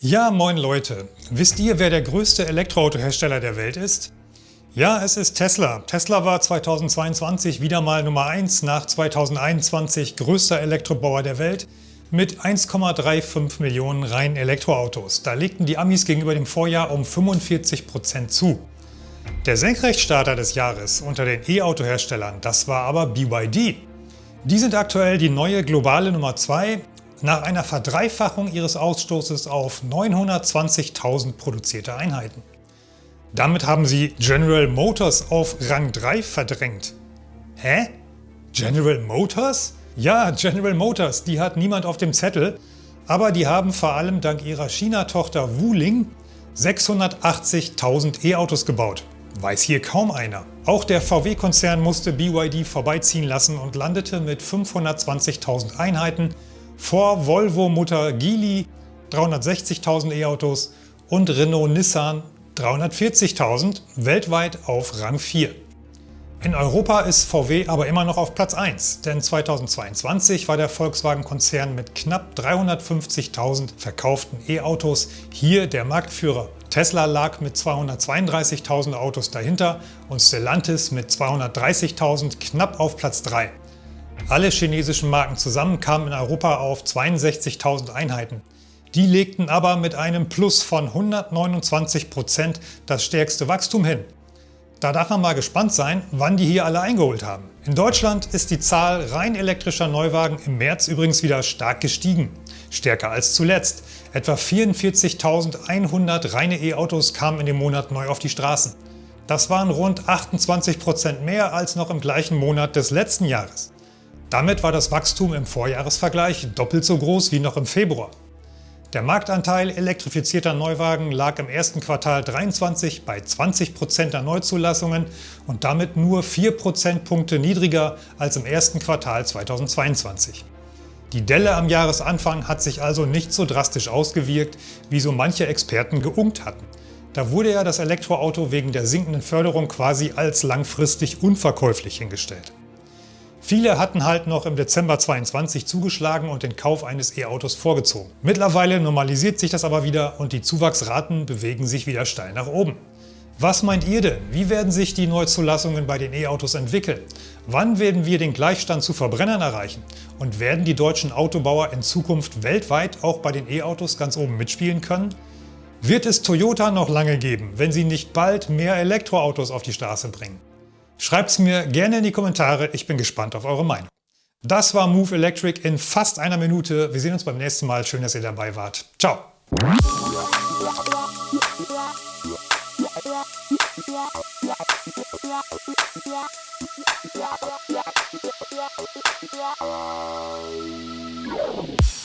Ja, moin Leute. Wisst ihr, wer der größte Elektroautohersteller der Welt ist? Ja, es ist Tesla. Tesla war 2022 wieder mal Nummer 1 nach 2021 größter Elektrobauer der Welt mit 1,35 Millionen reinen Elektroautos. Da legten die Amis gegenüber dem Vorjahr um 45 Prozent zu. Der Senkrechtstarter des Jahres unter den E-Auto-Herstellern, das war aber BYD. Die sind aktuell die neue globale Nummer 2 nach einer Verdreifachung ihres Ausstoßes auf 920.000 produzierte Einheiten. Damit haben sie General Motors auf Rang 3 verdrängt. Hä? General Motors? Ja, General Motors, die hat niemand auf dem Zettel, aber die haben vor allem dank ihrer China-Tochter Wuling 680.000 E-Autos gebaut. Weiß hier kaum einer. Auch der VW-Konzern musste BYD vorbeiziehen lassen und landete mit 520.000 Einheiten vor Volvo-Mutter Geely 360.000 E-Autos und Renault-Nissan 340.000 weltweit auf Rang 4. In Europa ist VW aber immer noch auf Platz 1, denn 2022 war der Volkswagen-Konzern mit knapp 350.000 verkauften E-Autos hier der Marktführer. Tesla lag mit 232.000 Autos dahinter und Stellantis mit 230.000 knapp auf Platz 3. Alle chinesischen Marken zusammen kamen in Europa auf 62.000 Einheiten. Die legten aber mit einem Plus von 129 Prozent das stärkste Wachstum hin. Da darf man mal gespannt sein, wann die hier alle eingeholt haben. In Deutschland ist die Zahl rein elektrischer Neuwagen im März übrigens wieder stark gestiegen. Stärker als zuletzt. Etwa 44.100 reine E-Autos kamen in dem Monat neu auf die Straßen. Das waren rund 28 Prozent mehr als noch im gleichen Monat des letzten Jahres. Damit war das Wachstum im Vorjahresvergleich doppelt so groß wie noch im Februar. Der Marktanteil elektrifizierter Neuwagen lag im ersten Quartal 23 bei 20% der Neuzulassungen und damit nur 4 Prozentpunkte niedriger als im ersten Quartal 2022. Die Delle am Jahresanfang hat sich also nicht so drastisch ausgewirkt, wie so manche Experten geungt hatten. Da wurde ja das Elektroauto wegen der sinkenden Förderung quasi als langfristig unverkäuflich hingestellt. Viele hatten halt noch im Dezember 22 zugeschlagen und den Kauf eines E-Autos vorgezogen. Mittlerweile normalisiert sich das aber wieder und die Zuwachsraten bewegen sich wieder steil nach oben. Was meint ihr denn? Wie werden sich die Neuzulassungen bei den E-Autos entwickeln? Wann werden wir den Gleichstand zu Verbrennern erreichen? Und werden die deutschen Autobauer in Zukunft weltweit auch bei den E-Autos ganz oben mitspielen können? Wird es Toyota noch lange geben, wenn sie nicht bald mehr Elektroautos auf die Straße bringen? Schreibt es mir gerne in die Kommentare, ich bin gespannt auf eure Meinung. Das war Move Electric in fast einer Minute. Wir sehen uns beim nächsten Mal. Schön, dass ihr dabei wart. Ciao! Yeah.